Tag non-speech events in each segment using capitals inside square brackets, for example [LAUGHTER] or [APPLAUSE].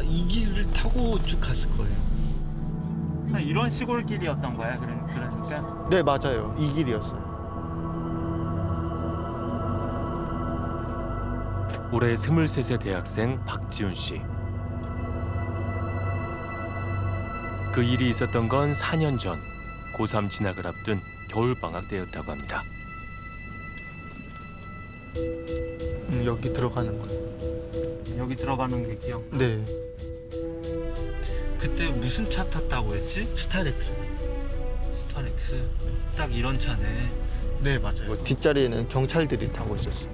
아마 이 길을 타고 쭉 갔을 거예요. 이런 시골길이었던 거야. 그러- 그러니까 네, 맞아요. 이 길이었어요. 올해 23세 대학생 박지훈 씨. 그 일이 있었던 건 4년 전 고3 진학을 앞둔 겨울방학 때였다고 합니다. 음, 여기 들어가는 거예요. 여기 들어가는 게 기억. 네, 그때 무슨 차 탔다고 했지? 스타렉스. 스타렉스. 딱 이런 차네. 네, 맞아요. 뭐 뒷자리에는 경찰들이 타고 있었어요.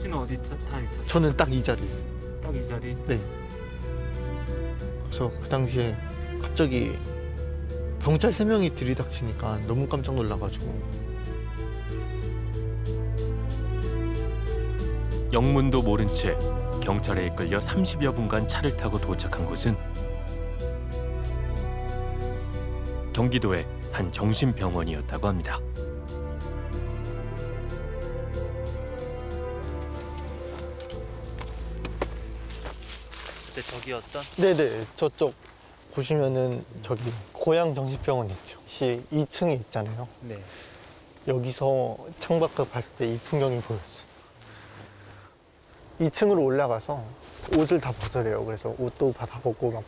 씨는 어디 타, 타 있었어? 저는 딱 이 자리. 딱 이 자리. 네. 그래서 그 당시에 갑자기 경찰 세 명이 들이닥치니까 너무 깜짝 놀라가지고 영문도 모른 채 경찰에 이끌려 30여 분간 차를 타고 도착한 곳은 경기도의 한 정신병원이었다고 합니다. 그때 저기였던? 네네 저쪽 보시면은 저기 고양 정신병원 있죠. 시 2층에 있잖아요. 네. 여기서 창밖을 봤을 때 이 풍경이 보였어요. 2층으로 올라가서 옷을 다 벗으래요. 그래서 옷도 다 벗고 막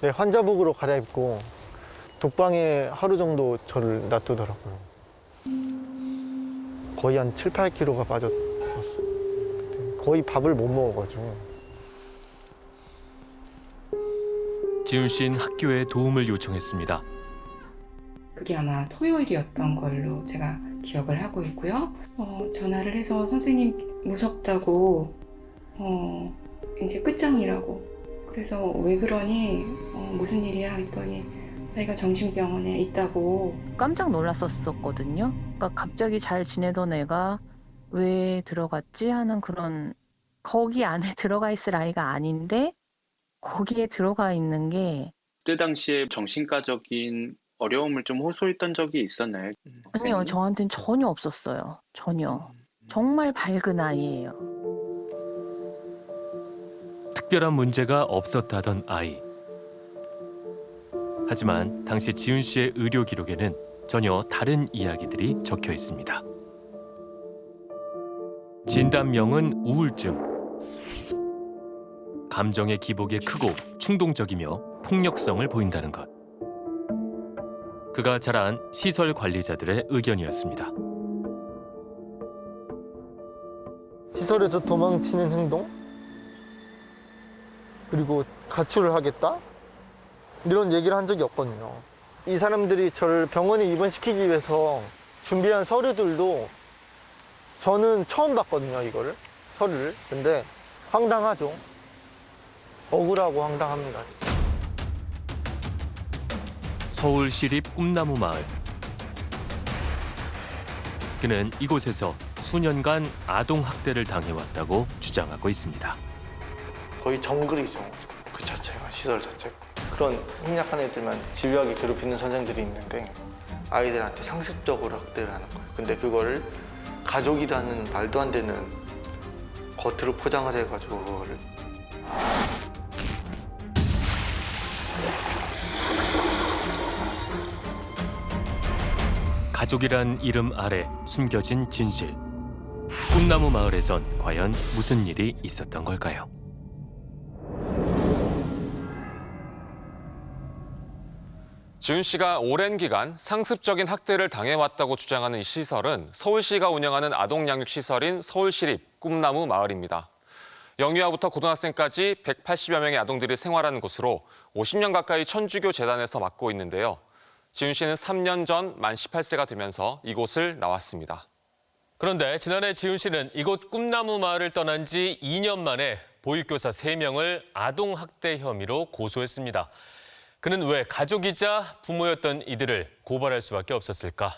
네, 환자복으로 갈아입고 독방에 하루 정도 저를 놔두더라고요. 거의 한 7, 8kg가 빠졌었어요. 거의 밥을 못 먹어가지고. 지훈 씨는 학교에 도움을 요청했습니다. 그게 아마 토요일이었던 걸로 제가 기억을 하고 있고요. 어, 전화를 해서 선생님 무섭다고 어, 이제 끝장이라고 그래서 왜 그러니 어, 무슨 일이야 했더니 자기가 정신병원에 있다고 깜짝 놀랐었거든요. 그러니까 갑자기 잘 지내던 애가 왜 들어갔지 하는 그런 거기 안에 [LAUGHS] 들어가 있을 아이가 아닌데 거기에 들어가 있는 게 그때 당시에 정신과적인 어려움을 좀 호소했던 적이 있었나요? 아니요 저한테는 전혀 없었어요. 전혀 정말 밝은 아이예요. 특별한 문제가 없었다던 아이. 하지만 당시 지훈 씨의 의료 기록에는 전혀 다른 이야기들이 적혀 있습니다. 진단명은 우울증. 감정의 기복이 크고 충동적이며 폭력성을 보인다는 것. 그가 자란 시설 관리자들의 의견이었습니다. 시설에서 도망치는 행동 그리고 가출을 하겠다 이런 얘기를 한 적이 없거든요. 이 사람들이 저를 병원에 입원시키기 위해서 준비한 서류들도 저는 처음 봤거든요 이거를. 서류를. 근데 황당하죠. 억울하고 황당합니다. 서울시립 꿈나무 마을. 그는 이곳에서 수년간 아동 학대를 당해왔다고 주장하고 있습니다. 거의 정글이죠. 그 자체가 시설 자체가 그런 힘약한 애들만 집요하게 괴롭히는 선생들이 있는데 아이들한테 상습적으로 학대를 하는 거예요 근데 그거를 가족이라는 말도 안 되는 겉으로 포장을 해가지고 가족이란 이름 아래 숨겨진 진실. 꿈나무 마을에선 과연 무슨 일이 있었던 걸까요? 지훈 씨가 오랜 기간 상습적인 학대를 당해왔다고 주장하는 이 시설은 서울시가 운영하는 아동양육시설인 서울시립 꿈나무 마을입니다. 영유아부터 고등학생까지 180여 명의 아동들이 생활하는 곳으로 50년 가까이 천주교 재단에서 맡고 있는데요. 지훈 씨는 3년 전 만 18세가 되면서 이곳을 나왔습니다. 그런데 지난해 지훈 씨는 이곳 꿈나무 마을을 떠난 지 2년 만에 보육교사 3명을 아동 학대 혐의로 고소했습니다. 그는 왜 가족이자 부모였던 이들을 고발할 수밖에 없었을까?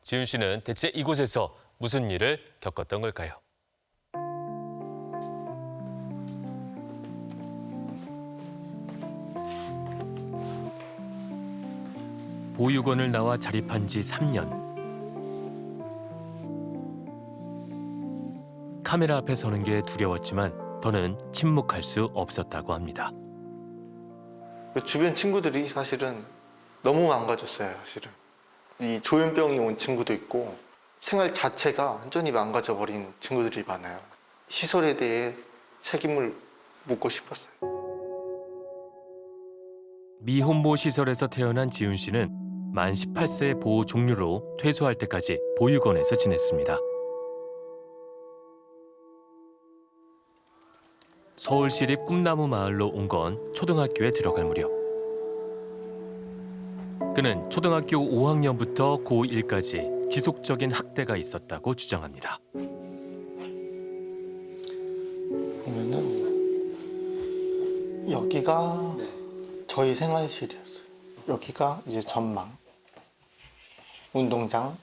지훈 씨는 대체 이곳에서 무슨 일을 겪었던 걸까요? 보육원을 나와 자립한 지 3년. 카메라 앞에 서는 게 두려웠지만 더는 침묵할 수 없었다고 합니다. 그 주변 친구들이 사실은 너무 망가졌어요, 사실은. 이 조현병이 온 친구도 있고 생활 자체가 완전히 망가져 버린 친구들이 많아요. 시설에 대해 책임을 묻고 싶었어요. 미혼모 시설에서 태어난 지훈 씨는 만 18세 보호 종료로 퇴소할 때까지 보육원에서 지냈습니다. 서울시립 꿈나무 마을로 온 건 초등학교에 들어갈 무렵. 그는 초등학교 5학년부터 고1까지 지속적인 학대가 있었다고 주장합니다. 보면은 여기가 저희 생활실이었어요. 여기가 이제 전망, 운동장,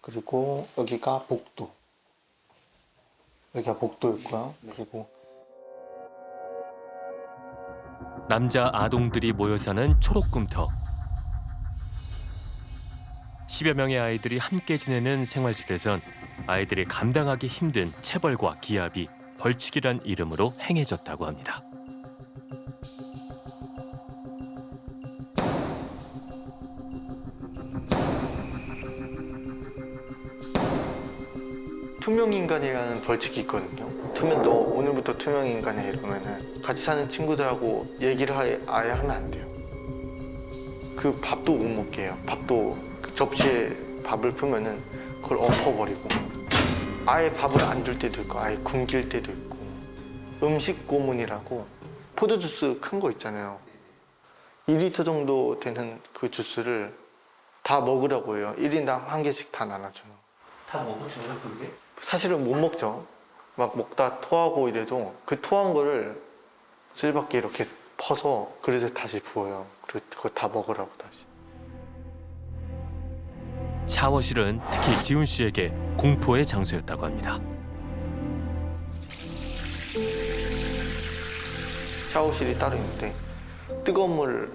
그리고 여기가 복도. 여기가 복도였고요. 그리고 남자 아동들이 모여 사는 초록꿈터. 10여 명의 아이들이 함께 지내는 생활실에선 아이들이 감당하기 힘든 체벌과 기압이 벌칙이란 이름으로 행해졌다고 합니다. 투명인간이라는 벌칙이 있거든요. 투명, 너 오늘부터 투명인간이야 이러면은 같이 사는 친구들하고 얘기를 아예, 아예 하면 안 돼요. 그 밥도 못 먹게 해요. 밥도 그 접시에 밥을 풀면은 그걸 엎어버리고 아예 밥을 안 줄 때도 있고 아예 굶길 때도 있고 음식 고문이라고 포도 주스 큰 거 있잖아요. 2리터 정도 되는 그 주스를 다 먹으라고 해요. 1인당 한 개씩 다 나눠줘요. 다 먹어줘요 그게? 사실은 못 먹죠. 막 먹다 토하고 이래도 그 토한 거를 쓸밖에 이렇게 퍼서 그릇에 다시 부어요. 그리고 그거 다 먹으라고 다시. 샤워실은 특히 지훈 씨에게 공포의 장소였다고 합니다. 샤워실이 따로 있는데 뜨거운 물,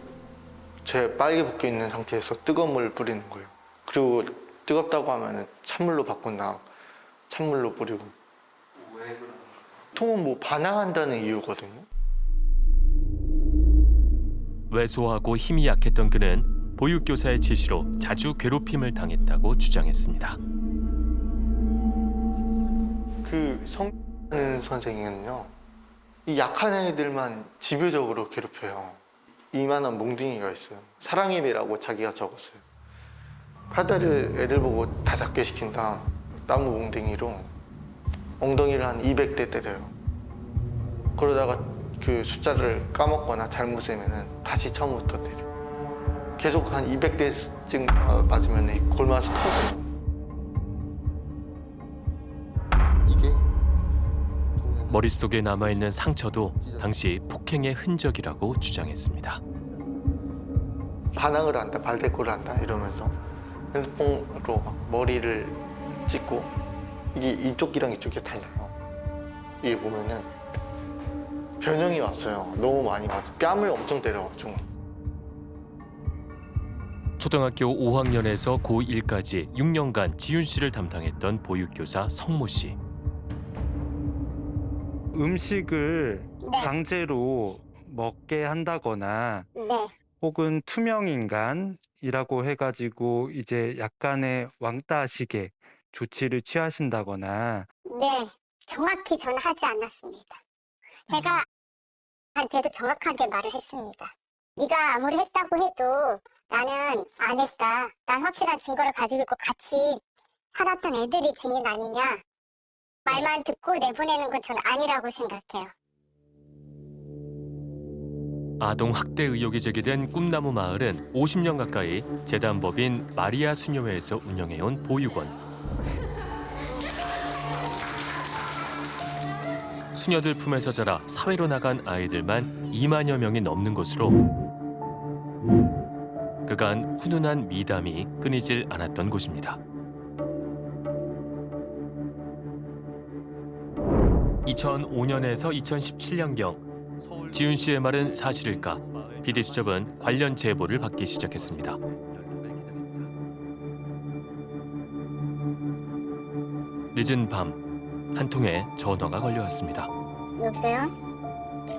제 빨개 벗겨 있는 상태에서 뜨거운 물 뿌리는 거예요. 그리고 뜨겁다고 하면은 찬물로 바꾼다. 찬물로 뿌리고. 보통은 뭐 반항한다는 이유거든요. 왜소하고 힘이 약했던 그는 보육교사의 지시로 자주 괴롭힘을 당했다고 주장했습니다. 그 성는 선생님은요 이 약한 아이들만 집요적으로 괴롭혀요 이만한 몽둥이가 있어요 사랑의 매라고 자기가 적었어요 팔다리를 애들 보고 다 닿게 시킨 다 나무 몽둥이로 엉덩이를 한 200대 때려요. 그러다가 그 숫자를 까먹거나 잘못 세면은 다시 처음부터 때려 계속 한 200대쯤 맞으면 골마서 터져요. 이게 머릿속에 남아있는 상처도 당시 폭행의 흔적이라고 주장했습니다. 반항을 한다, 발대꾸를 한다 이러면서 핸드폰으로 막 머리를 찍고 이게 이쪽이랑 이쪽이 달라요. 이게 보면은 변형이 왔어요. 너무 많이 맞아. 뺨을 엄청 때려가지고. 초등학교 5학년에서 고1까지 6년간 지윤 씨를 담당했던 보육교사 성모 씨. 음식을 네. 강제로 먹게 한다거나 네, 혹은 투명인간이라고 해가지고 이제 약간의 왕따식의 조치를 취하신다거나 네. 정확히 저는 하지 않았습니다. 제가 한테도 정확하게 말을 했습니다. 네가 아무리 했다고 해도 나는 안 했다. 난 확실한 증거를 가지고 있고 같이 살았던 애들이 증인 아니냐. 말만 듣고 내보내는 건 저는 아니라고 생각해요. 아동 학대 의혹이 제기된 꿈나무 마을은 50년 가까이 재단법인 마리아 수녀회에서 운영해온 보육원. 수녀들 품에서 자라 사회로 나간 아이들만 2만여 명이 넘는 곳으로 그간 훈훈한 미담이 끊이질 않았던 곳입니다. 2005년에서 2017년경 지훈 씨의 말은 사실일까? PD수첩은 관련 제보를 받기 시작했습니다. 늦은 밤 한 통의 전화가 걸려왔습니다. 여보세요?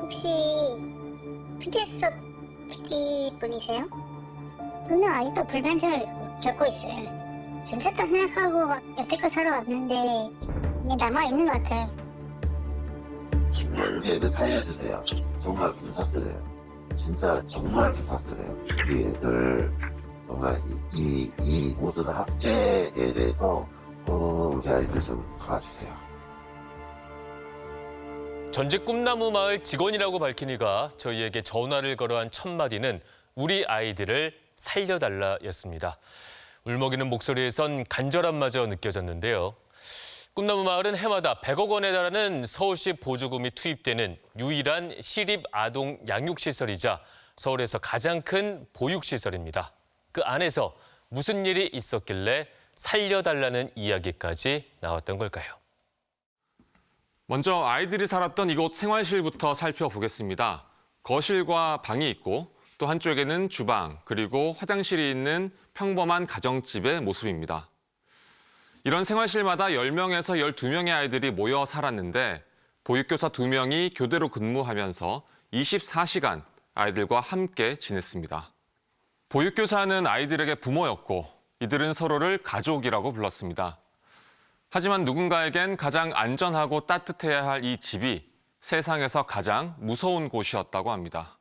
혹시 피디수첩 PD 분이세요? 저는 아직도 불면증을 겪고 있어요. 괜찮다 생각하고 막 여태껏 살아왔는데 이게 남아있는 것 같아요. 정말 애들 살려주세요. 정말 부탁드려요. 진짜 정말 부탁드려요. 우리 애들 정말 이, 이, 이 모든 학대에 대해서 어, 우리 아이들 좀 도와주세요. 전직 꿈나무 마을 직원이라고 밝힌 이가 저희에게 전화를 걸어 한 첫 마디는 우리 아이들을 살려달라였습니다. 울먹이는 목소리에선 간절함마저 느껴졌는데요. 꿈나무 마을은 해마다 100억 원에 달하는 서울시 보조금이 투입되는 유일한 시립 아동 양육시설이자 서울에서 가장 큰 보육시설입니다. 그 안에서 무슨 일이 있었길래 살려달라는 이야기까지 나왔던 걸까요? 먼저 아이들이 살았던 이곳 생활실부터 살펴보겠습니다. 거실과 방이 있고 또 한쪽에는 주방 그리고 화장실이 있는 평범한 가정집의 모습입니다. 이런 생활실마다 10명에서 12명의 아이들이 모여 살았는데 보육교사 2명이 교대로 근무하면서 24시간 아이들과 함께 지냈습니다. 보육교사는 아이들에게 부모였고 이들은 서로를 가족이라고 불렀습니다. 하지만 누군가에겐 가장 안전하고 따뜻해야 할 이 집이 세상에서 가장 무서운 곳이었다고 합니다.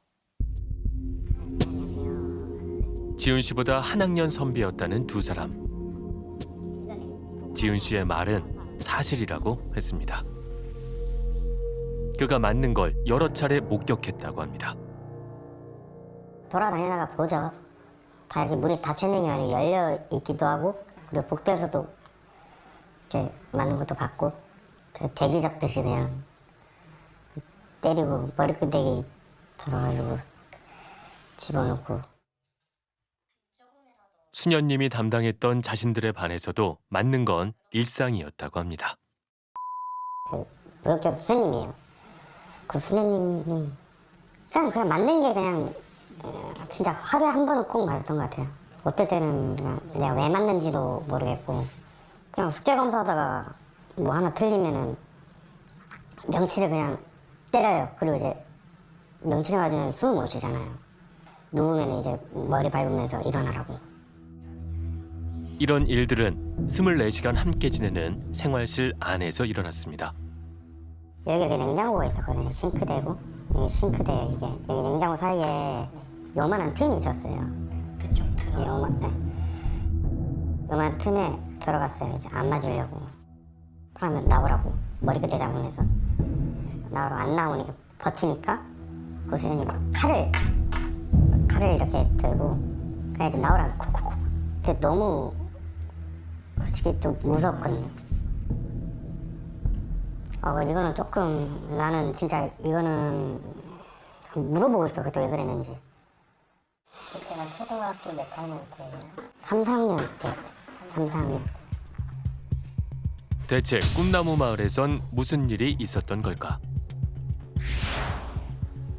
지훈 씨보다 한 학년 선배였다는 두 사람. 지훈 씨의 말은 사실이라고 했습니다. 그가 맞는 걸 여러 차례 목격했다고 합니다. 돌아다니다가 보죠. 다 이렇게 문이 닫혀 있는 게 아니고 열려 있기도 하고 그리고 복도에서도 이렇게 맞는 것도 봤고 그 돼지 잡듯이 그냥 때리고 머리끄댕이 들어가지고 집어넣고 수녀님이 담당했던 자신들의 반에서도 맞는 건 일상이었다고 합니다. 무역교사 수녀님이에요. 그 수녀님이 그냥 그냥 맞는 게 그냥 어, 진짜 하루에 한 번은 꼭 맞았던 것 같아요. 어떨 때는 내가 왜 맞는지도 모르겠고 그냥 숙제 검사하다가 뭐 하나 틀리면은 명치를 그냥 때려요. 그리고 이제 명치를 맞으면 숨을 못 쉬잖아요. 누우면 이제 머리 밟으면서 일어나라고. 이런 일들은 24시간 함께 지내는 생활실 안에서 일어났습니다. 여기 이렇게 냉장고가 있었거든요. 싱크대고 여기 싱크대 이게 여기 냉장고 사이에 요만한 틈이 있었어요. 요만 네. 요만한 틈에 들어갔어요. 이제 안 맞으려고. 그러면 나오라고 머리끝에 잡으면서 나오라 안 나오니까 버티니까 그 선생님 칼을 칼을 이렇게 들고 애들 나오라고 쿡쿡쿡. 근데 너무 솔직히 좀 무섭거든요. 어, 이거는 조금 나는 진짜 이거는 물어보고 싶어 그때 왜 그랬는지. 그때가 초등학교 몇 학년 때예요? 3, 4학년 때였어요. 3, 4학년. 대체 꿈나무 마을에선 무슨 일이 있었던 걸까?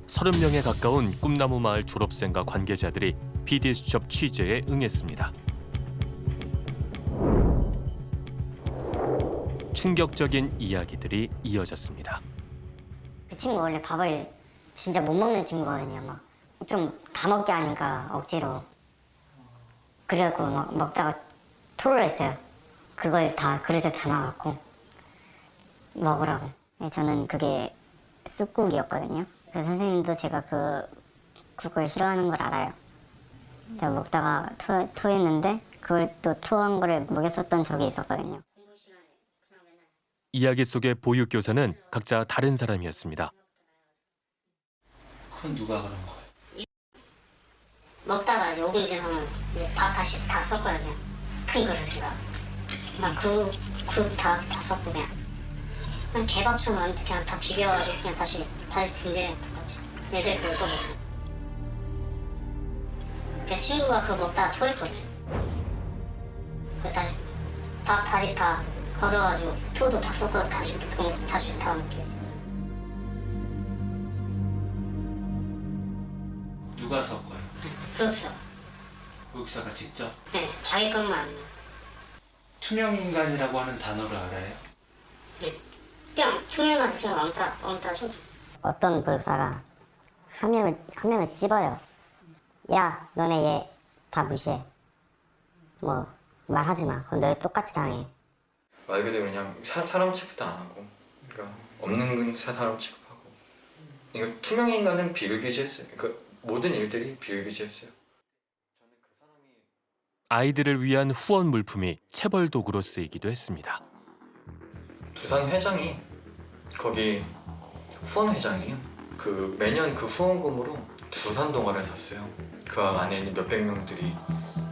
30명에 가까운 꿈나무 마을 졸업생과 관계자들이 PD 수첩 취재에 응했습니다. 충격적인 이야기들이 이어졌습니다. 그 친구 원래 밥을 진짜 못 먹는 친구거든요. 막 좀 다 먹게 하니까 억지로. 그래갖고 막 먹다가 토를 했어요. 그걸 다 그릇에 담아갖고 먹으라고. 네, 저는 그게 쑥국이었거든요. 그 선생님도 제가 그 국을 싫어하는 걸 알아요. 제가 먹다가 토, 토했는데 그걸 또 토한 거를 먹였었던 적이 있었거든요. 이야기 속의 보육교사는 각자 다른 사람이었습니다. 그건 누가 그런 거예요? 먹다가 이제 5분 지나면 이제 밥 다시 다 썼거든요. 큰 그릇에다. 막국국다 다 썼고 그냥 그냥 개밥처럼 그냥 다 비벼가지고 그냥 다시 다시 군대 똑같이 애들 그거 또 먹고. 그 친구가 그거 먹다가 토했거든. 그 다시 밥 다시 다 걷어가지고 토도 다 섞어서 다시 동, 다시 다 먹게 했어. 누가 섞어요? 그렇죠. 교육사가 직접 네, 자기 것만 투명 인간이라고 하는 단어를 알아요? 뿅 투명한 진짜 왕따 왕따 줘. 어떤 교사가 한 명을 한 명을 찝어요. 야 너네 얘 다 무시해. 뭐 말하지 마. 그럼 너 똑같이 당해. 말 그대로 그냥 사, 사람 취급도 안 하고 그러니까 없는 사- 사람 취급하고. 이거 투명 인간은 비일비재했어요. 그 모든 일들이 비일비재했어요 아이들을 위한 후원 물품이 체벌 도구로 쓰이기도 했습니다. 두산 회장이 거기 후원 회장이에요. 그 매년 그 후원금으로 두산 동화를 샀어요. 그 안에 있는 몇백 명들이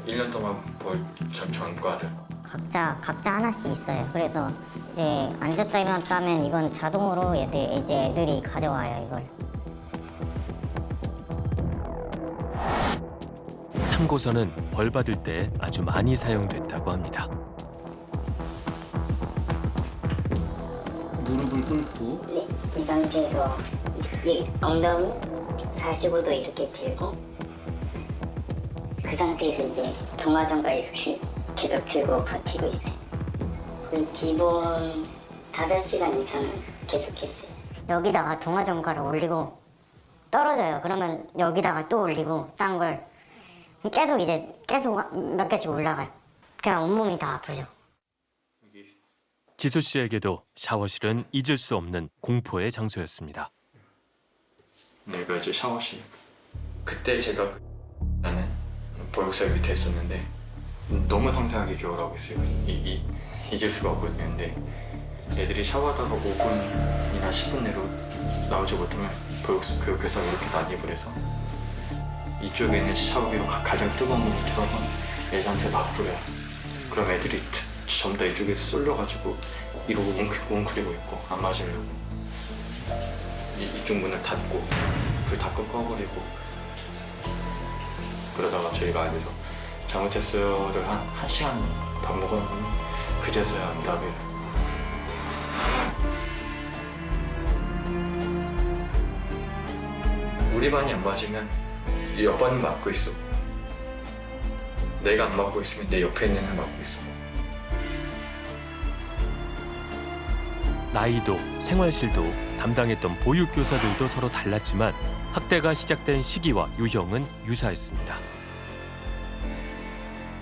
1년 동안 볼 전, 전과를. 각자 각자 하나씩 있어요. 그래서 이제 앉았다 일어났다 하면 이건 자동으로 애들 이제 애들이 가져와요 이걸 참고서는 벌 받을 때 아주 많이 사용됐다고 합니다. 무릎을 꿇고 네, 이 상태에서 이 엉덩이 45도 이렇게 들고 그 상태에서 이제 동화전과 이렇게 계속 들고 버티고 있어요. 그 기본 5시간 이상은 계속했어요. 여기다가 동화전가를 올리고 떨어져요. 그러면 여기다가 또 올리고 딴 걸 계속 이제 계속 몇 개씩 올라가요. 그냥 온몸이 다 아프죠. 지수 씨에게도 샤워실은 잊을 수 없는 공포의 장소였습니다. 내가 이제 샤워실 그때 제가 그 나는 보육살 밑에 있었는데 너무 상세하게 기억을 하고 있어요 이, 이, 잊을 수가 없거든요 근데 애들이 샤워하다가 5분이나 10분 내로 나오지 못하면 보육, 교육교사가 이렇게 난입을 해서 이쪽에 있는 샤워기로 가, 가장 뜨거운 물을 틀어서 애들한테 막 뿌려요. 그럼 애들이 전부 다 이쪽에 쏠려가지고 이러고 웅크, 웅크리고 있고 안 맞으려고. 이, 이쪽 문을 닫고 불다 꺼버리고 그러다가 저희가 안에서 잘못했어요를 한, 한 시간 밥 먹었는데 그제서야 응답을 우리 반이 안 맞으면 이 옆반이 맞고 있어 내가 안 맞고 있으면 내 옆에 있는 애는 맞고 있어 나이도 생활실도 담당했던 보육교사들도 서로 달랐지만 학대가 시작된 시기와 유형은 유사했습니다.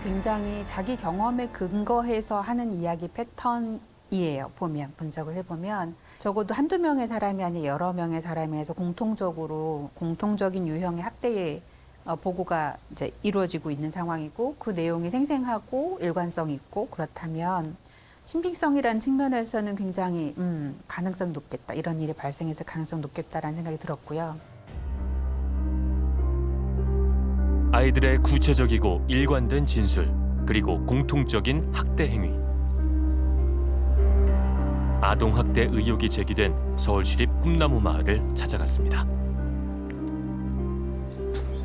굉장히 자기 경험에 근거해서 하는 이야기 패턴 이에요. 보면 분석을 해보면 적어도 한두 명의 사람이 아니라 여러 명의 사람에서 공통적으로 공통적인 유형의 학대의 어, 보고가 이제 이루어지고 있는 상황이고 그 내용이 생생하고 일관성 있고 그렇다면 신빙성이라는 측면에서는 굉장히 음, 가능성 높겠다 이런 일이 발생해서 가능성 높겠다라는 생각이 들었고요. 아이들의 구체적이고 일관된 진술 그리고 공통적인 학대 행위. 아동 학대 의혹이 제기된 서울시립 꿈나무 마을을 찾아갔습니다.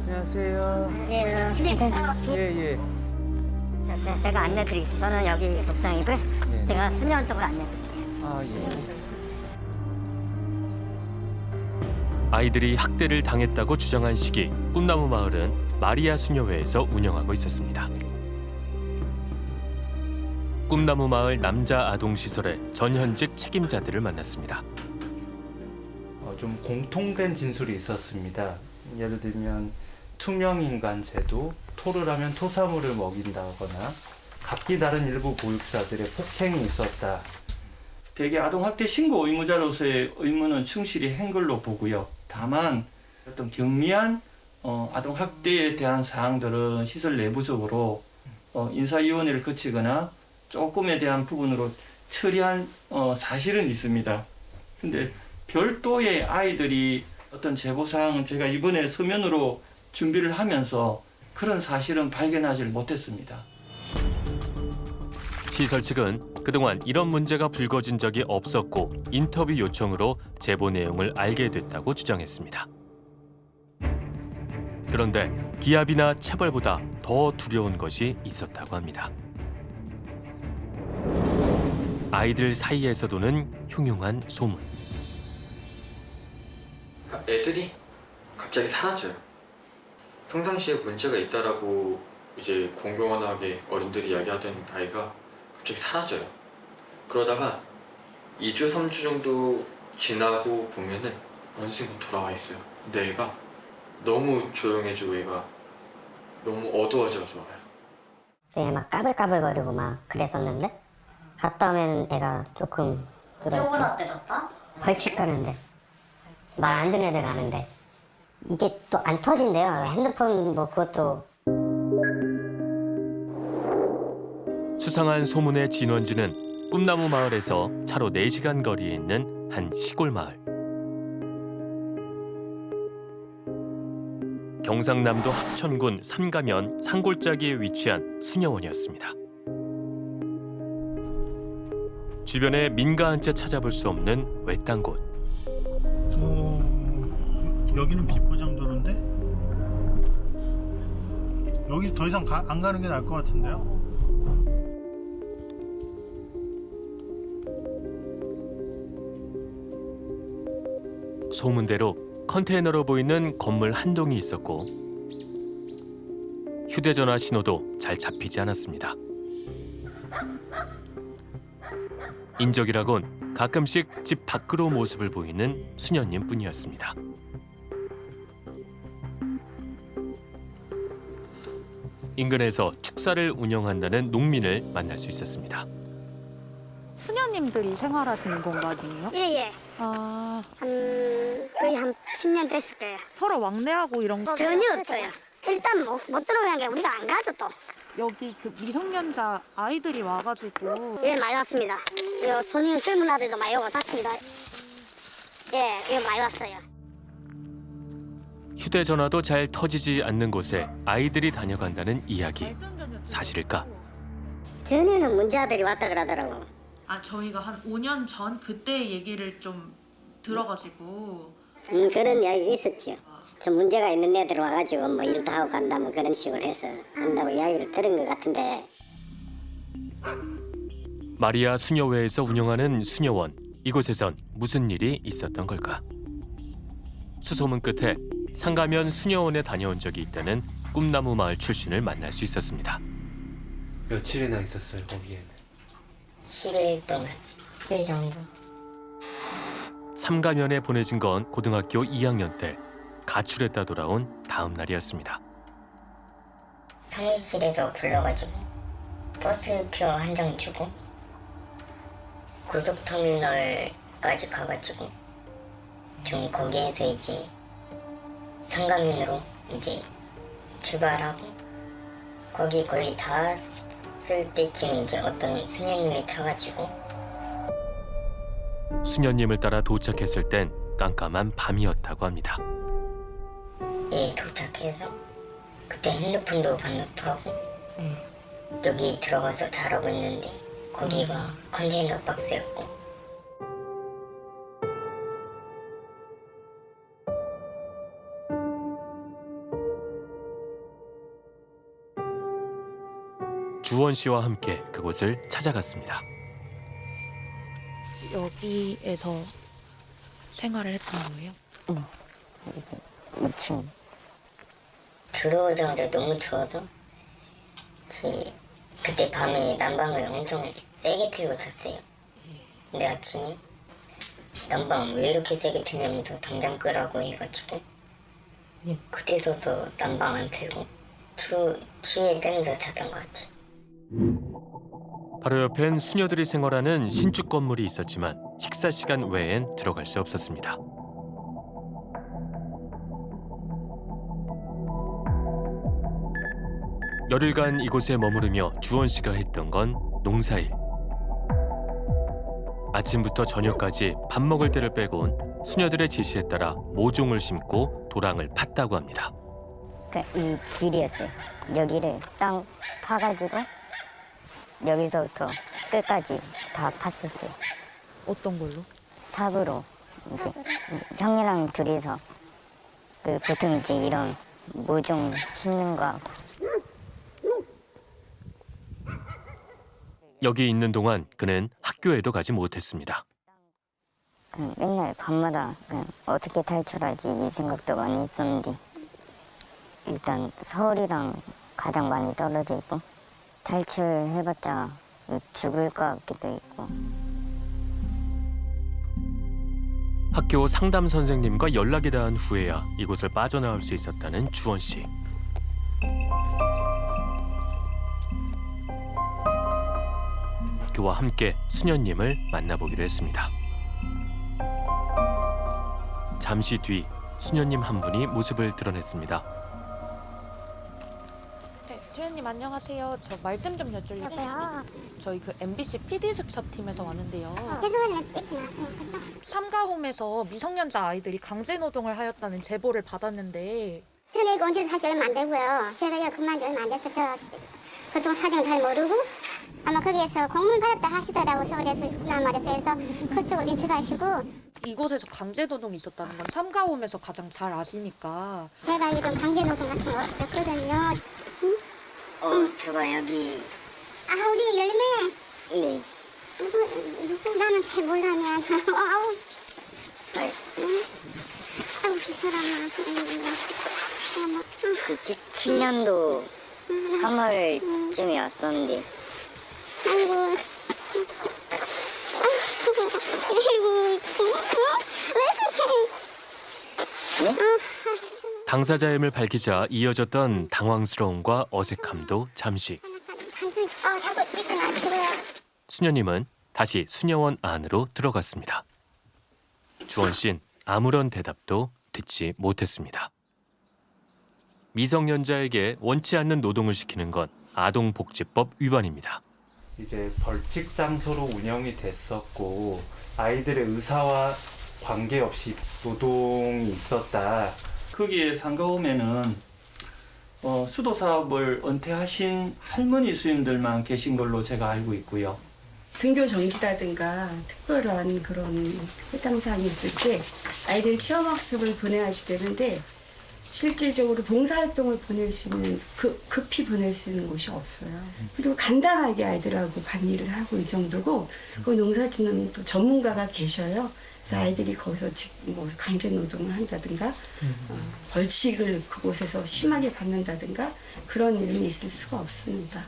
안녕하세요. 안녕하세요. 예, 예. 제가 안내드릴게요. 저는 여기 독장이고요. 네. 제가 수면 쪽으로 안내드릴게요. 아, 예. 아이들이 학대를 당했다고 주장한 시기 꿈나무 마을은 마리아 수녀회에서 운영하고 있었습니다. 꿈나무 마을 남자 아동 시설의 전현직 책임자들을 만났습니다. 어, 좀 공통된 진술이 있었습니다. 예를 들면 투명 인간 제도, 토를 하면 토사물을 먹인다거나 각기 다른 일부 보육사들의 폭행이 있었다. 대개 아동학대 신고 의무자로서의 의무는 충실히 한 걸로 보고요. 다만 어떤 경미한 어, 아동학대에 대한 사항들은 시설 내부적으로 어, 인사위원회를 거치거나 조금에 대한 부분으로 처리한 어, 사실은 있습니다. 근데 별도의 아이들이 어떤 제보사항은 제가 이번에 서면으로 준비를 하면서 그런 사실은 발견하지 못했습니다. 시설 측은 그동안 이런 문제가 불거진 적이 없었고 인터뷰 요청으로 제보 내용을 알게 됐다고 주장했습니다. 그런데 기압이나 체벌보다 더 두려운 것이 있었다고 합니다. 아이들 사이에서 도는 흉흉한 소문. 애들이 갑자기 사라져요. 평상시에 문제가 있다라고 이제 공공연하게 어른들이 이야기하던 아이가 갑자기 사라져요. 그러다가 2주, 3주 정도 지나고 보면은 어느 순간 돌아와 있어요. 근데 애가 너무 조용해지고 애가 너무 어두워져서 네, 막 까불까불거리고 막 그랬었는데 갔다 오면 애가 조금 오빠? 벌칙 가는데 말 안 듣는 애들 가는데 이게 또 안 터진대요 핸드폰 뭐 그것도 수상한 소문의 진원지는 꿈나무 마을에서 차로 4시간 거리에 있는 한 시골 마을. 경상남도 합천군 삼가면 산골짜기에 위치한 수녀원이었습니다. 주변에 민가 한 채 찾아볼 수 없는 외딴 곳. 어, 여기는 비포장도로인데 여기 더 이상 가- 안 가는 게 나을 것 같은데요? 소문대로 컨테이너로 보이는 건물 한 동이 있었고 휴대전화 신호도 잘 잡히지 않았습니다. 인적이라곤 가끔씩 집 밖으로 모습을 보이는 수녀님 뿐이었습니다. 인근에서 축사를 운영한다는 농민을 만날 수 있었습니다. 수녀님들이 생활하시는 공간이에요? 예, 예. 아, 한, 거의 한 10년 됐을 거예요. 서로 왕래하고 이런 거 전혀 없어요. 일단 못, 못 들어가는 게 우리가 안 가죠, 또. 여기 그 미성년자 아이들이 와가지고 예, 많이 왔습니다. 요 손님 젊은 아들도 많이 오고 다칩니다. 예, 이거 많이 왔어요. 휴대전화도 잘 터지지 않는 곳에 아이들이 다녀간다는 이야기. 사실일까? 전에는 문제아들이 왔다 그러더라고. 아 저희가 한 5년 전 그때 얘기를 좀 들어가지고 음, 그런 이야기가 있었죠. 좀 문제가 있는 애들 와가지고 뭐 일도 하고 간다면 그런 식으로 해서 한다고 이야기를 들은 것 같은데 마리아 수녀회에서 운영하는 수녀원. 이곳에선 무슨 일이 있었던 걸까? 수소문 끝에 상가면 수녀원에 다녀온 적이 있다는 꿈나무 마을 출신을 만날 수 있었습니다. 며칠이나 있었어요 거기에는 10일 동안 10일 정도 삼가면에 보내진 건 고등학교 2학년 때 가출했다 돌아온 다음 날이었습니다. 사무실에서 불러가지고 버스표 한 장 주고 고속터미널까지 가가지고 좀 거기에서 이제 상가면으로 이제 출발하고 거기 거의 다 왔을 때쯤 이제 어떤 수녀님이 타가지고 수녀님을 따라 도착했을 땐 깜깜한 밤이었다고 합니다. 예 도착해서 그때 핸드폰도 반납하고 여기 들어가서 잘하고 있는데 거기가 컨테이너 박스였고 주원 씨와 함께 그곳을 찾아갔습니다. 여기에서 생활을 했던 거예요? 2층 들어오자마자 너무 추워서 제 그때 밤에 난방을 엄청 세게 틀고 잤어요. 근데 아침에 난방 왜 이렇게 세게 트냐면서 당장 끄라고 해가지고 그때서도 난방 안 틀고 추, 추위에 떨면서 잤던 것 같아요. 바로 옆엔 수녀들이 생활하는 신축 건물이 있었지만 식사 시간 외엔 들어갈 수 없었습니다. 열흘간 이곳에 머무르며 주원 씨가 했던 건 농사일. 아침부터 저녁까지 밥 먹을 때를 빼곤 수녀들의 지시에 따라 모종을 심고 도랑을 팠다고 합니다. 그러니까 이 길이었어요 여기를 땅 파가지고 여기서부터 끝까지 다 팠었어요 어떤 걸로? 삽으로 이제 형이랑 둘이서 그 보통 이제 이런 모종 심는 거 하고 여기 있는 동안 그는 학교에도 가지 못했습니다. 그냥 맨날 밤마다 그냥 어떻게 탈출하지 이 생각도 많이 했었는데 일단 서울이랑 가장 많이 떨어져 있고 탈출해봤자 죽을 것 같기도 있고 학교 상담 선생님과 연락이 닿은 후에야 이곳을 빠져나올 수 있었다는 주원 씨. 와이프와 함께 수녀님을 만나보기로 했습니다. 잠시 뒤 수녀님 한 분이 모습을 드러냈습니다. 네, 수현님 안녕하세요. 저 말씀 좀 여쭐려고 여보요? 저희 그 MBC PD 수첩팀에서 왔는데요. 죄송하지만 일찍 나왔어요. 삼가홈에서 미성년자 아이들이 강제 노동을 하였다는 제보를 받았는데 저는 이거 온지 사실 얼마 안 되고요. 제가 여기 근무한 지 얼마 안 돼서 저 그동 사정 잘 모르고 아마 거기에서 공문 받았다 하시더라고 서울에서 있구나 말해서 해서 그쪽을 인출하시고. 이곳에서 강제 노동이 있었다는 건 삼가홈에서 가장 잘 아시니까. 제가 이런 강제 노동 같은 거 없었거든요. 어, 저가 여기 아 우리 열매. 네. 누구 누구 나는 잘 몰라면 [LAUGHS] 아우. 응? 아우 이 사람아 어머 그 17년도 3월쯤에 왔었는데 당사자임을 밝히자 이어졌던 당황스러움과 어색함도 잠시. 수녀님은 다시 수녀원 안으로 들어갔습니다. 주원 씨는 아무런 대답도 듣지 못했습니다. 미성년자에게 원치 않는 노동을 시키는 건 아동복지법 위반입니다. 이제 벌칙 장소로 운영이 됐었고 아이들의 의사와 관계없이 노동이 있었다. 거기에 상가홈에는 어, 수도 사업을 은퇴하신 할머니 수임들만 계신 걸로 제가 알고 있고요. 등교 정지라든가 특별한 그런 해당 사항이 있을 때 아이들 체험학습을 보내야 되는데 실질적으로 봉사활동을 보낼 수 있는 그, 급히 보낼 수 있는 곳이 없어요. 그리고 간단하게 아이들하고 반일을 하고 이 정도고 그 농사짓는 또 전문가가 계셔요. 그래서 아이들이 거기서 직- 뭐 강제 노동을 한다든가 어, 벌칙을 그곳에서 심하게 받는다든가 그런 일은 있을 수가 없습니다.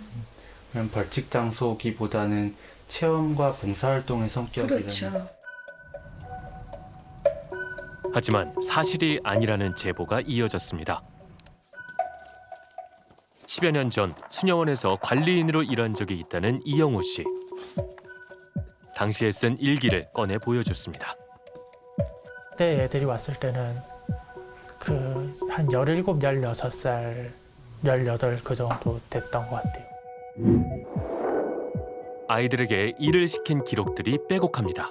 그냥 벌칙 장소기보다는 체험과 봉사활동의 성격이라는 그렇죠. 하지만 사실이 아니라는 제보가 이어졌습니다. 10여 년 전 수녀원에서 관리인으로 일한 적이 있다는 이영호 씨. 당시에 쓴 일기를 꺼내 보여줬습니다. 그때 애들이 왔을 때는 그 한 17, 16살, 18그 정도 됐던 것 같아요. 아이들에게 일을 시킨 기록들이 빼곡합니다.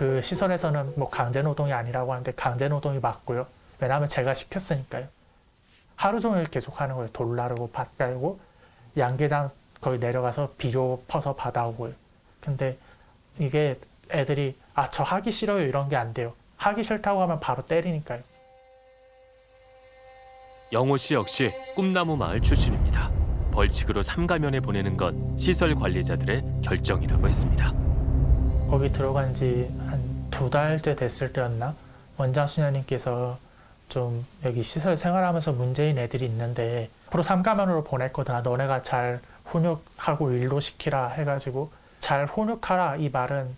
그 시설에서는 뭐 강제 노동이 아니라고 하는데 강제 노동이 맞고요. 왜냐하면 제가 시켰으니까요. 하루 종일 계속 하는 거예요. 돌 나르고 밭 깔고 양계장 거기 내려가서 비료 퍼서 받아오고요. 근데 이게 애들이 아 저 하기 싫어요 이런 게 안 돼요. 하기 싫다고 하면 바로 때리니까요. 영호 씨 역시 꿈나무 마을 출신입니다. 벌칙으로 삼가면에 보내는 건 시설 관리자들의 결정이라고 했습니다. 거기 들어간 지한 두 달째 됐을 때였나? 원장 수녀님께서 좀 여기 시설 생활하면서 문제인 애들이 있는데 앞으로 삼가면으로 보낼 거다 너네가 잘 훈육하고 일로 시키라 해가지고 잘 훈육하라. 이 말은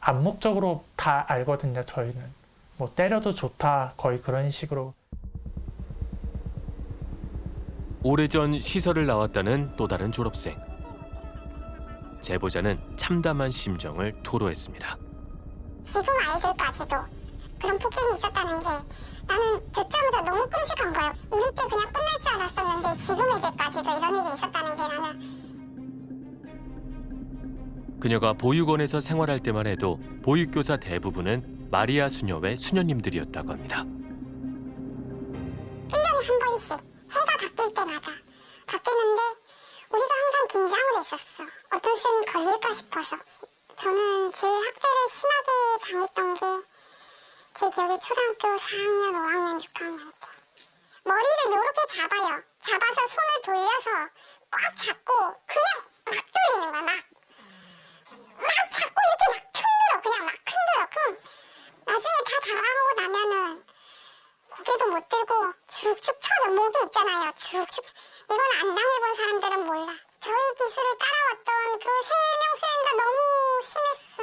암묵적으로 다 알거든요 저희는. 뭐 때려도 좋다. 거의 그런 식으로. 오래전 시설을 나왔다는 또 다른 졸업생. 제보자는 참담한 심정을 토로했습니다. 지금 아이들까지도 그런 폭행이 있었다는 게 나는 듣자마자 너무 끔찍한 거예요. 우리 때 그냥 끝날 줄 알았었는데 지금 애들까지도 이런 일이 있었다는 게 나는 그녀가 보육원에서 생활할 때만 해도 보육교사 대부분은 마리아 수녀회 수녀님들이었다고 합니다. 1년에 한 번씩 해가 바뀔 때마다 바뀌는데 우리가 항상 긴장을 했었어. 어떤 시험이 걸릴까 싶어서. 저는 제일 학대를 심하게 당했던 게 제 기억에 초등학교 4학년, 5학년, 6학년 때. 머리를 이렇게 잡아요. 잡아서 손을 돌려서 꽉 잡고 그냥 막 돌리는 거야, 막. 막 잡고 이렇게 막 흔들어. 그냥 막 흔들어. 그럼 나중에 다 다가오고 나면은 고개도 못 들고 쭉쭉 쳐도 목이 있잖아요. 쭉쭉. 이건 안 당해본 사람들은 몰라. 저희 기술을 따라왔던 그 세 명수행가 너무 심했어.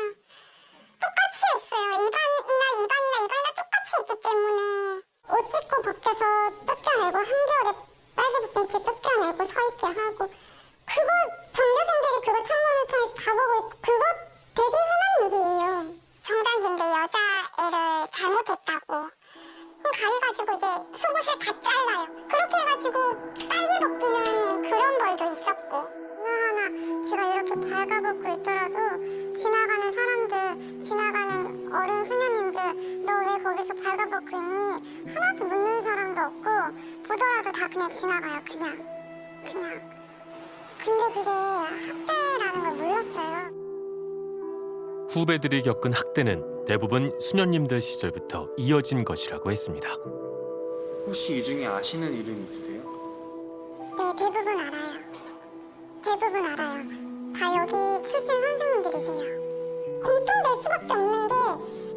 똑같이 했어요. 이반이나 이반이나 이반이나 똑같이 했기 때문에 옷 찢고 밖에서 쫓겨내고 한겨울에 빨개 붙은 채 쫓겨내고 서있게 하고 그거 전교생들이 그거 창문을 통해서 다 지나가요. 그냥 그냥 근데 그게 학대라는 걸 몰랐어요. 후배들이 겪은 학대는 대부분 수녀님들 시절부터 이어진 것이라고 했습니다. 혹시 이 중에 아시는 이름 있으세요? 네, 대부분 알아요. 대부분 알아요. 다 여기 출신 선생님들이세요. 공통될 수밖에 없는 게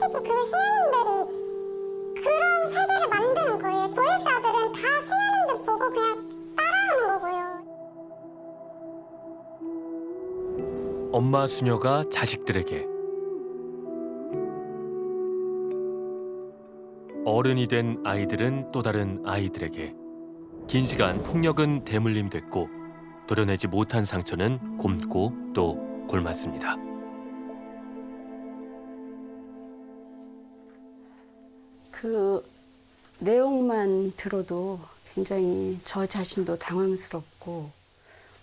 특히 그 수녀님 엄마 수녀가 자식들에게 어른이 된 아이들은 또 다른 아이들에게 긴 시간 폭력은 대물림됐고 도려내지 못한 상처는 곰고 또 골맞습니다. 그 내용만 들어도 굉장히 저 자신도 당황스럽고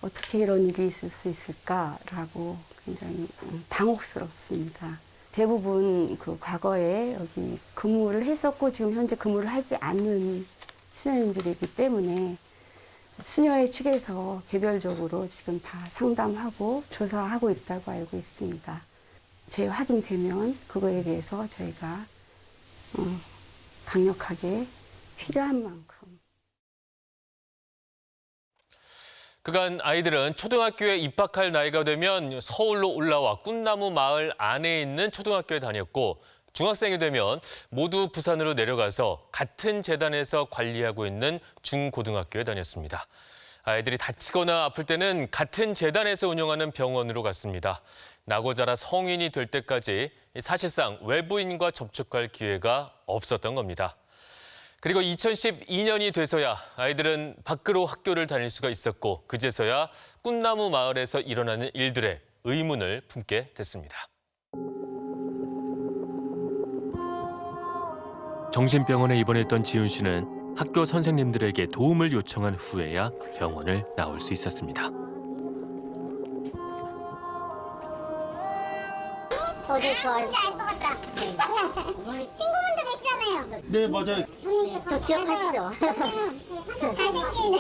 어떻게 이런 일이 있을 수 있을까라고 굉장히 음, 당혹스럽습니다. 대부분 그 과거에 여기 근무를 했었고 지금 현재 근무를 하지 않는 수녀님들이기 때문에 수녀회 측에서 개별적으로 지금 다 상담하고 조사하고 있다고 알고 있습니다. 제 확인되면 그거에 대해서 저희가 어, 강력하게 필요한 만큼 그간 아이들은 초등학교에 입학할 나이가 되면 서울로 올라와 꿈나무 마을 안에 있는 초등학교에 다녔고 중학생이 되면 모두 부산으로 내려가서 같은 재단에서 관리하고 있는 중고등학교에 다녔습니다. 아이들이 다치거나 아플 때는 같은 재단에서 운영하는 병원으로 갔습니다. 나고 자라 성인이 될 때까지 사실상 외부인과 접촉할 기회가 없었던 겁니다. 그리고 2012년이 돼서야 아이들은 밖으로 학교를 다닐 수가 있었고 그제서야 꿈나무 마을에서 일어나는 일들의 의문을 품게 됐습니다. 정신병원에 입원했던 지훈 씨는 학교 선생님들에게 도움을 요청한 후에야 병원을 나올 수 있었습니다. 어디 좋아요? 잘 먹었다. 친구분들 계시잖아요. 네, 맞아요. 저 기억하시죠? 잘생긴.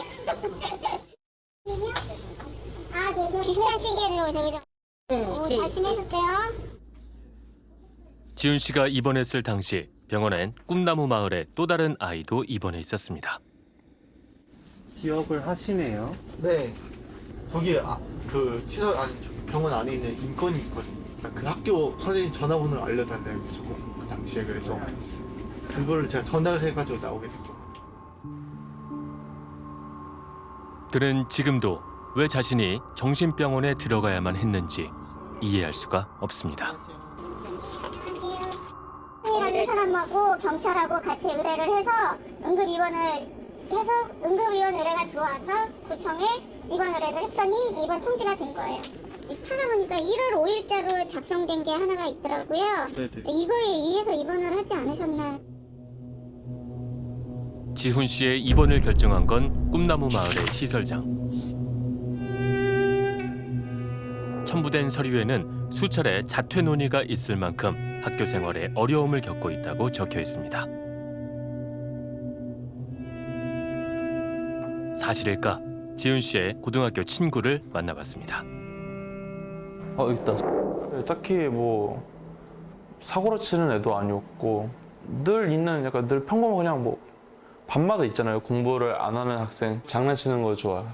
아, 네, 비슷한 시기에 오죠, 그죠? 오, 잘 지내셨어요? 지훈 씨가 입원했을 당시 병원엔 꿈나무 마을에 또 다른 아이도 입원해 있었습니다. 기억을 하시네요. 네. 저기 아, 그 시설 아니 저기 병원 안에 있는 인건이 있거든요. 그 학교 선생님 전화번호를 알려달래요. 그 당시에 그래서 그거를 제가 전화를 해가지고 나오게 됐고. 그는 지금도 왜 자신이 정신병원에 들어가야만 했는지 이해할 수가 없습니다. 이라는 사람하고 경찰하고 같이 의뢰를 해서 응급 입원을 해서 응급 입원 의뢰가 들어와서 구청에 입원 의뢰를 했더니 입원 통지가 된 거예요. 찾아보니까 1월 5일자로 작성된 게 하나가 있더라고요. 네네. 이거에 의해서 입원을 하지 않으셨나. 지훈 씨의 입원을 결정한 건 꿈나무 마을의 시설장. 첨부된 서류에는 수차례 자퇴 논의가 있을 만큼 학교 생활에 어려움을 겪고 있다고 적혀 있습니다. 사실일까? 지훈 씨의 고등학교 친구를 만나봤습니다. 어 있다. 딱히 뭐 사고로 치는 애도 아니었고 늘 있는 약간 늘 평범한 그냥 뭐 밤마다 있잖아요. 공부를 안 하는 학생 장난치는 거 좋아하고.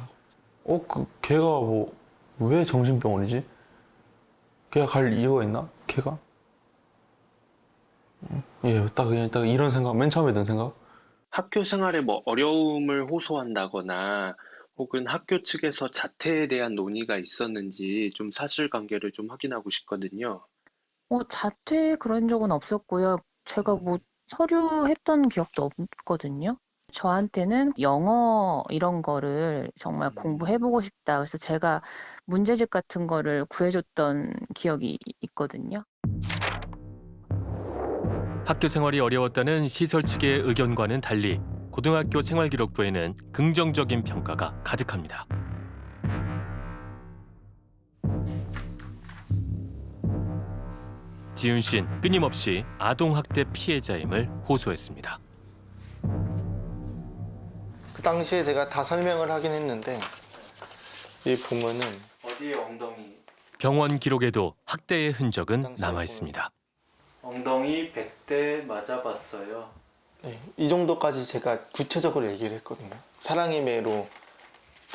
어 그 걔가 뭐 왜 정신병원이지? 걔가 갈 이유가 있나? 걔가? 예, 딱 그냥 딱 이런 생각, 맨 처음에 든 생각. 학교 생활에 뭐 어려움을 호소한다거나 혹은 학교 측에서 자퇴에 대한 논의가 있었는지 좀 사실관계를 좀 확인하고 싶거든요. 어, 자퇴 그런 적은 없었고요. 제가 뭐 서류 했던 기억도 없거든요. 저한테는 영어 이런 거를 정말 공부해보고 싶다. 그래서 제가 문제집 같은 거를 구해줬던 기억이 있거든요. 학교 생활이 어려웠다는 시설 측의 의견과는 달리 고등학교 생활기록부에는 긍정적인 평가가 가득합니다. 지윤 씨는 끊임없이 아동학대 피해자임을 호소했습니다. 그 당시에 제가 다 설명을 하긴 했는데 이 보면은 어디에 엉덩이? 병원 기록에도 학대의 흔적은 남아 있습니다. 엉덩이 100대 맞아봤어요. 네, 이 정도까지 제가 구체적으로 얘기를 했거든요. 사랑의 매로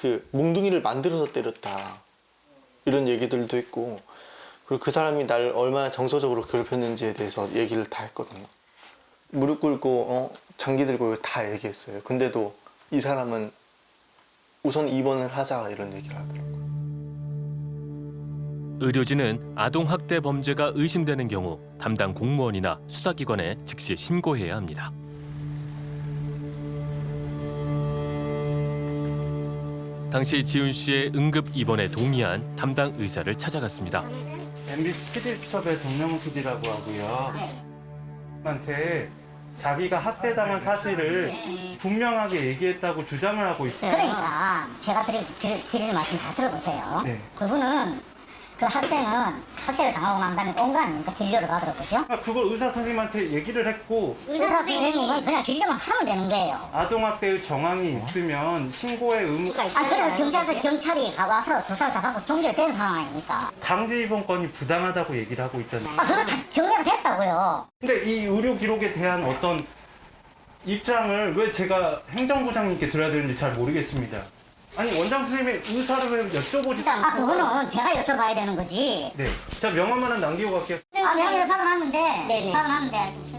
그 몽둥이를 만들어서 때렸다 이런 얘기들도 했고 그리고 그 사람이 날 얼마나 정서적으로 괴롭혔는지에 대해서 얘기를 다 했거든요. 무릎 꿇고 어, 장기 들고 다 얘기했어요. 근데도 이 사람은 우선 입원을 하자 이런 얘기를 하더라고요. 의료진은 아동학대 범죄가 의심되는 경우 담당 공무원이나 수사기관에 즉시 신고해야 합니다. 당시 지훈 씨의 응급 입원에 동의한 담당 의사를 찾아갔습니다. MBC PD수첩의 정명훈 PD라고 하고요. 한테 자기가 학대당한 사실을 분명하게 얘기했다고 주장을 하고 있어요. 그러니까 제가 드릴, 드릴, 드리는 말씀 잘 들어보세요. 네. 그분은 그 학생은 학대를 당하고 난 다음에 온갖 그 진료를 받으러보죠. 아, 그걸 의사 선생님한테 얘기를 했고 의사 선생님은 그냥 진료만 하면 되는 거예요. 아동학대의 정황이 있으면 신고의 의무 아 그래서 경찰서 경찰이 가와서 조사를 다 하고 종결된 상황 아닙니까? 강제 입원권이 부당하다고 얘기를 하고 있잖아요. 아 그거 다 정리가 됐다고요. 근데 이 의료 기록에 대한 어떤 입장을 왜 제가 행정부장님께 드려야 되는지 잘 모르겠습니다. 아니 원장 선생님의 의사를 왜 여쭤보지? 아 그거는 제가 여쭤봐야 되는 거지. 네. 자 명함만 남기고 갈게요. 아 내가 박아놨는데 네네. 박아놨는데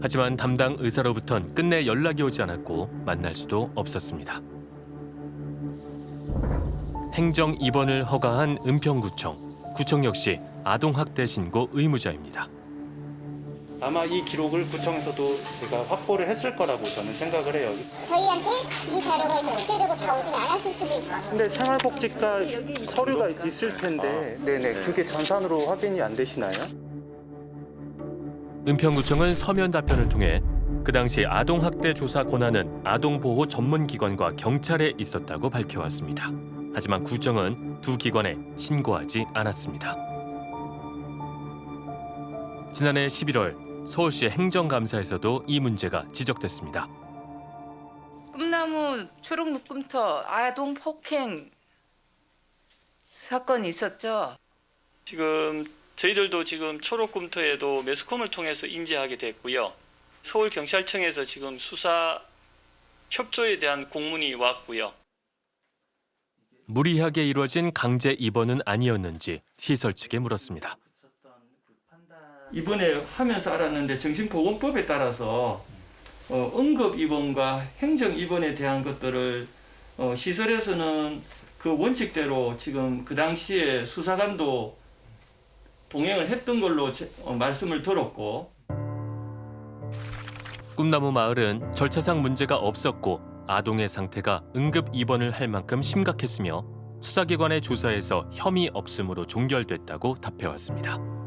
하지만 담당 의사로부턴 끝내 연락이 오지 않았고 만날 수도 없었습니다. 행정 입원을 허가한 은평구청. 구청 역시 아동학대 신고 의무자입니다. 아마 이 기록을 구청에서도 제가 확보를 했을 거라고 저는 생각을 해요. 저희한테 이 자료가 구체적으로 다 오진 않았을 수도 있어요. 근데 생활복지과 서류가 있을 텐데 네네 그게 전산으로 확인이 안 되시나요? 은평구청은 서면 답변을 통해 그 당시 아동학대 조사 권한은 아동보호 전문기관과 경찰에 있었다고 밝혀왔습니다. 하지만 구청은 두 기관에 신고하지 않았습니다. 지난해 11월 서울시 행정감사에서도 이 문제가 지적됐습니다. 꿈나무 초록 묶음터 아동 폭행 사건이 있었죠. 지금 저희들도 지금 초록금토에도 매스컴을 통해서 인지하게 됐고요. 서울경찰청에서 지금 수사 협조에 대한 공문이 왔고요. 무리하게 이루어진 강제 입원은 아니었는지 시설 측에 물었습니다. 이번에 하면서 알았는데 정신보건법에 따라서 어, 응급 입원과 행정 입원에 대한 것들을 어, 시설에서는 그 원칙대로 지금 그 당시에 수사관도 동행을 했던 걸로 제- 어, 말씀을 들었고 꿈나무 마을은 절차상 문제가 없었고 아동의 상태가 응급 입원을 할 만큼 심각했으며 수사기관의 조사에서 혐의 없음으로 종결됐다고 답해왔습니다.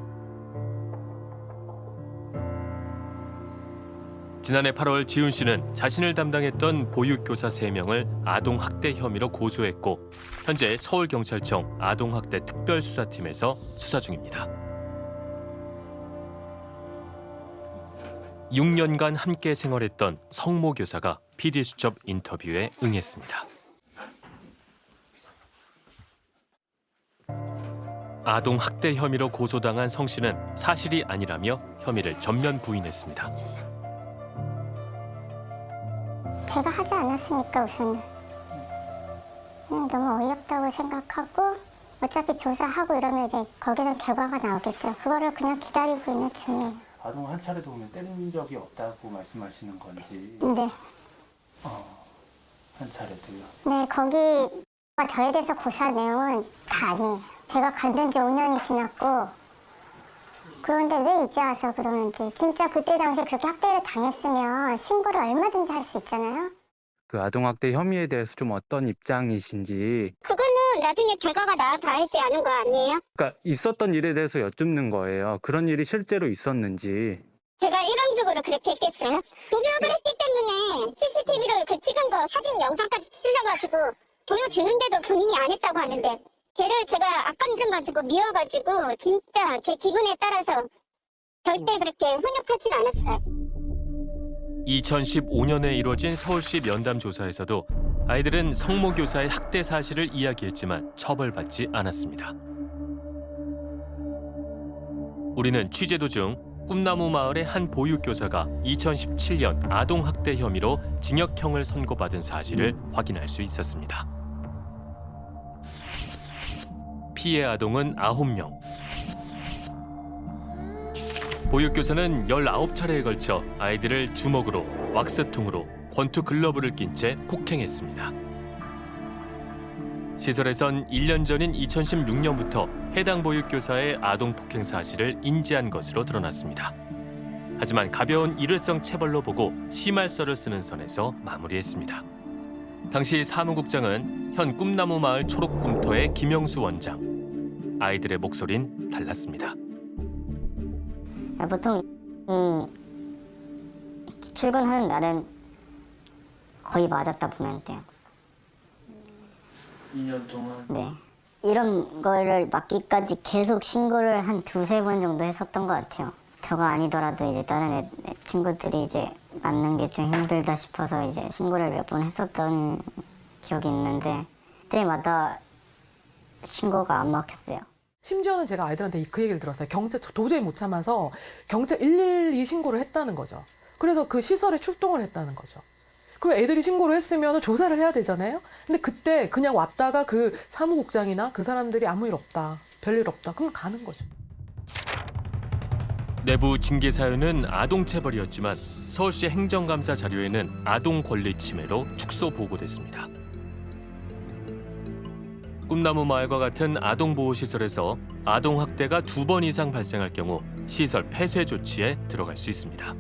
지난해 8월 지훈 씨는 자신을 담당했던 보육교사 3명을 아동학대 혐의로 고소했고 현재 서울경찰청 아동학대 특별수사팀에서 수사 중입니다. 6년간 함께 생활했던 성모 교사가 PD수첩 인터뷰에 응했습니다. 아동 학대 혐의로 고소당한 성 씨는 사실이 아니라며 혐의를 전면 부인했습니다. 제가 하지 않았으니까 우선은 그냥 너무 어이없다고 생각하고 어차피 조사하고 이러면 이제 거기서 결과가 나오겠죠. 그거를 그냥 기다리고 있는 중이에요. 아동 한 차례도 보면 때린 적이 없다고 말씀하시는 건지 네. 어, 한 차례도요. 네, 거기 저에 대해서 고소한 내용은 다 아니에요. 제가 간둔 지 5년이 지났고 그런데 왜 이제 와서 그러는지 진짜 그때 당시에 그렇게 학대를 당했으면 신고를 얼마든지 할 수 있잖아요. 그 아동학대 혐의에 대해서 좀 어떤 입장이신지 그거는 나중에 결과가 나와 봐야지 아는 거 아니에요? 그러니까 있었던 일에 대해서 여쭙는 거예요. 그런 일이 실제로 있었는지. 제가 일방적으로 그렇게 했겠어요? 도교육을 했기 때문에 CCTV로 그 찍은 거 사진 영상까지 실려가지고 보여주는데도 본인이 안 했다고 하는데 걔를 제가 악감정 가지고 미워가지고 진짜 제 기분에 따라서 절대 그렇게 훈육하진 않았어요. 2015년에 이뤄진 서울시 면담 조사에서도 아이들은 성모 교사의 학대 사실을 이야기했지만 처벌받지 않았습니다. 우리는 취재 도중 꿈나무 마을의 한 보육교사가 2017년 아동학대 혐의로 징역형을 선고받은 사실을 확인할 수 있었습니다. 피해 아동은 9명. 보육교사는 19차례에 걸쳐 아이들을 주먹으로, 왁스통으로, 권투 글러브를 낀 채 폭행했습니다. 시설에선 1년 전인 2016년부터 해당 보육교사의 아동 폭행 사실을 인지한 것으로 드러났습니다. 하지만 가벼운 일회성 체벌로 보고 심할서를 쓰는 선에서 마무리했습니다. 당시 사무국장은 현 꿈나무 마을 초록꿈터의 김영수 원장. 아이들의 목소린 달랐습니다. 보통 이 출근하는 날은 거의 맞았다 보면 돼요. 2년 동안 네. 이런 거를 막기까지 계속 신고를 한 두세 번 정도 했었던 것 같아요. 저가 아니더라도 이제 다른 애, 애 친구들이 이제 맞는 게 좀 힘들다 싶어서 이제 신고를 몇 번 했었던 기억이 있는데 그때마다 신고가 안 막혔어요. 심지어는 제가 아이들한테 그 얘기를 들었어요. 경찰 도저히 못 참아서 경찰 112 신고를 했다는 거죠. 그래서 그 시설에 출동을 했다는 거죠. 그럼 애들이 신고를 했으면 조사를 해야 되잖아요. 근데 그때 그냥 왔다가 그 사무국장이나 그 사람들이 아무 일 없다, 별일 없다, 그럼 가는 거죠. 내부 징계 사유는 아동 체벌이었지만 서울시 행정감사 자료에는 아동 권리 침해로 축소 보고됐습니다. 꿈나무 마을과 같은 아동 보호 시설에서 아동 학대가 두 번 이상 발생할 경우 시설 폐쇄 조치에 들어갈 수 있습니다.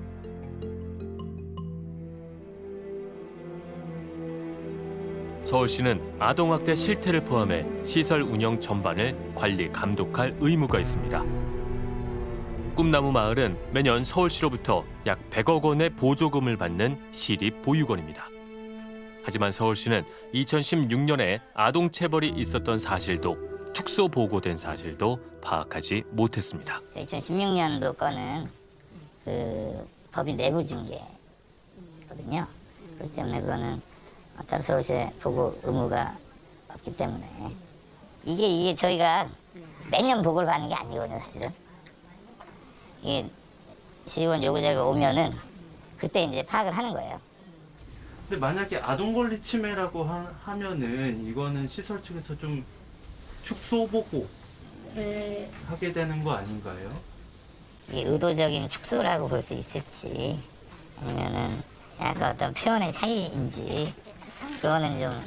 서울시는 아동 학대 실태를 포함해 시설 운영 전반을 관리 감독할 의무가 있습니다. 꿈나무 마을은 매년 서울시로부터 약 100억 원의 보조금을 받는 시립 보육원입니다. 하지만 서울시는 2016년에 아동 체벌이 있었던 사실도 축소 보고된 사실도 파악하지 못했습니다. 2016년도 거는 그 법인 내부 징계거든요. 그렇기 때문에 그거는 따로 서울시에 보고 의무가 없기 때문에 이게 이게 저희가 매년 보고를 받는 게 아니거든요, 사실은. 이게 시의원 요구자료가 오면은 그때 이제 파악을 하는 거예요. 근데 만약에 아동 권리 침해라고 하, 하면은 이거는 시설 측에서 좀 축소 보고 하게 되는 거 아닌가요? 이게 의도적인 축소라고 볼 수 있을지 아니면은 약간 어떤 표현의 차이인지 그거는 좀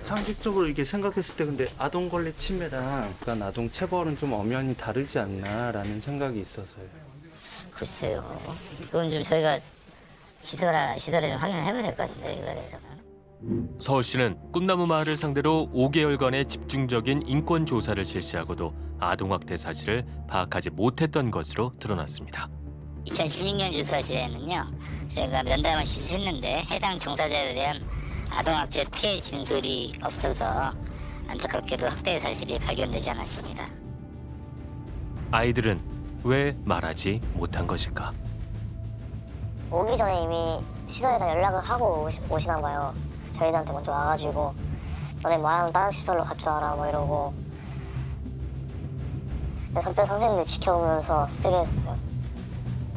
상식적으로 이게 생각했을 때 근데 아동 권리 침해랑 그러니까 아동 체벌은 좀 엄연히 다르지 않나라는 생각이 있어서요. 글쎄요. 그건 좀 저희가 시설아 시설에 좀 확인을 해봐야 될 것 같은데 서울시는 꿈나무 마을을 상대로 5개월간의 집중적인 인권 조사를 실시하고도 아동 학대 사실을 파악하지 못했던 것으로 드러났습니다. 2016년 조사 시에는요, 제가 면담을 실시했는데 해당 종사자에 대한 아동학대 피해 진술이 없어서 안타깝게도 학대 사실이 발견되지 않았습니다. 아이들은 왜 말하지 못한 것일까? 오기 전에 이미 시설에다 연락을 하고 오시, 오시나 봐요. 저희들한테 먼저 와가지고 너네 말하면 다른 시설로 가져와라 뭐 이러고 선배 선생님들 지켜보면서 쓰게 했어요.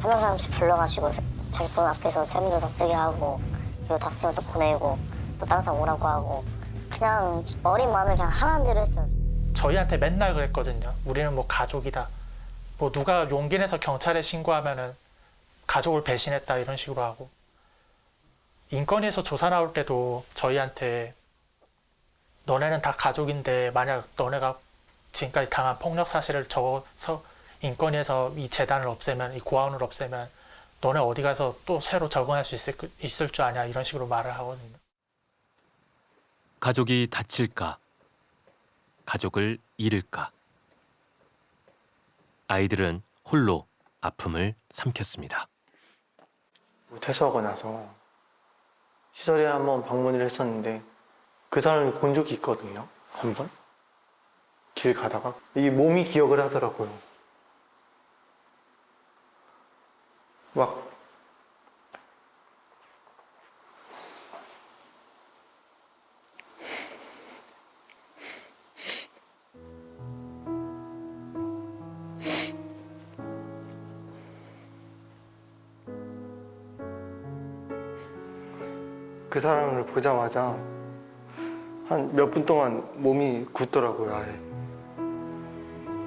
한 명 사람씩 불러가지고 세- 자기 폰 앞에서 세무조사 쓰게 하고 그리고 다 쓰면 또 보내고 또 다른 사람 오라고 하고 그냥 어린 마음에 그냥 하라는 대로 했어요. 저희한테 맨날 그랬거든요. 우리는 뭐 가족이다. 뭐 누가 용기 내서 경찰에 신고하면은 가족을 배신했다 이런 식으로 하고 인권위에서 조사 나올 때도 저희한테 너네는 다 가족인데 만약 너네가 지금까지 당한 폭력 사실을 적어서 인권위에서 이 재단을 없애면 이 고아원을 없애면 너네 어디 가서 또 새로 적응할 수 있을, 있을 줄 아냐 이런 식으로 말을 하거든요. 가족이 다칠까? 가족을 잃을까? 아이들은 홀로 아픔을 삼켰습니다. 퇴소하고 나서 시설에 한번 방문을 했었는데 그 사람을 본 적이 있거든요. 한 번. 길 가다가 이 몸이 기억을 하더라고요. 막 사람을 보자마자 한 몇 분 동안 몸이 굳더라고요, 아예.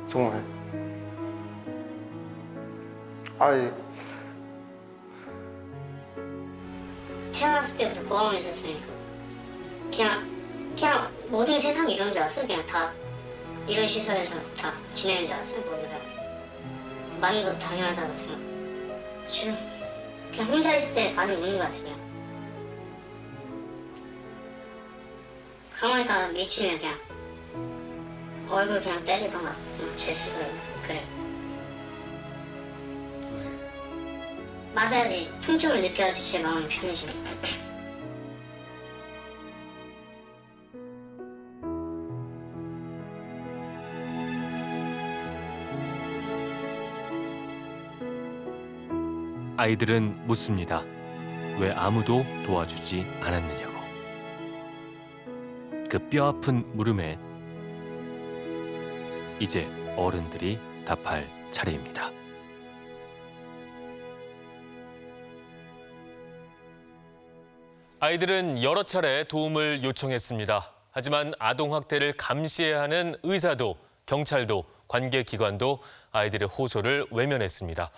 정말. 아예. 태어났을 때부터 고아원에 있었으니까 그냥 그냥 모든 세상이 이런 줄 알았어 그냥 다 이런 시설에서 다 지내는 줄 알았어요 모든 사람 많은 것도 당연하다고 생각 지금 그냥 혼자 있을 때 많이 우는 것 같아 그 다 미치면 그냥 얼굴 그냥 때리던가 그냥 제 스스로 그래 맞아야지 통증을 느껴야지 제 마음이 편해지니까 아이들은 묻습니다. 왜 아무도 도와주지 않았느냐고. 그 뼈아픈 물음에 이제 어른들이 답할 차례입니다. 아이들은 여러 차례 도움을 요청했습니다. 하지만 아동학대를 감시해야 하는 의사도 경찰도 관계기관도 아이들의 호소를 외면했습니다.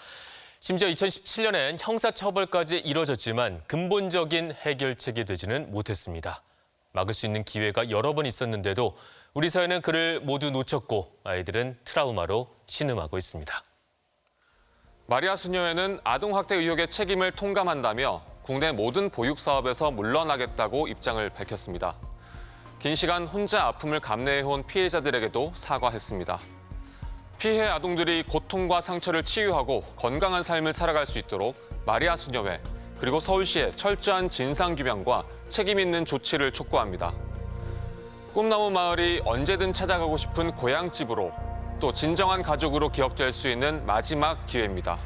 심지어 2017년엔 형사처벌까지 이뤄졌지만 근본적인 해결책이 되지는 못했습니다. 막을 수 있는 기회가 여러 번 있었는데도 우리 사회는 그를 모두 놓쳤고 아이들은 트라우마로 신음하고 있습니다. 마리아 수녀회는 아동학대 의혹의 책임을 통감한다며 국내 모든 보육 사업에서 물러나겠다고 입장을 밝혔습니다. 긴 시간 혼자 아픔을 감내해온 피해자들에게도 사과했습니다. 피해 아동들이 고통과 상처를 치유하고 건강한 삶을 살아갈 수 있도록 마리아 수녀회 그리고 서울시의 철저한 진상규명과 책임 있는 조치를 촉구합니다. 꿈나무 마을이 언제든 찾아가고 싶은 고향집으로 또 진정한 가족으로 기억될 수 있는 마지막 기회입니다.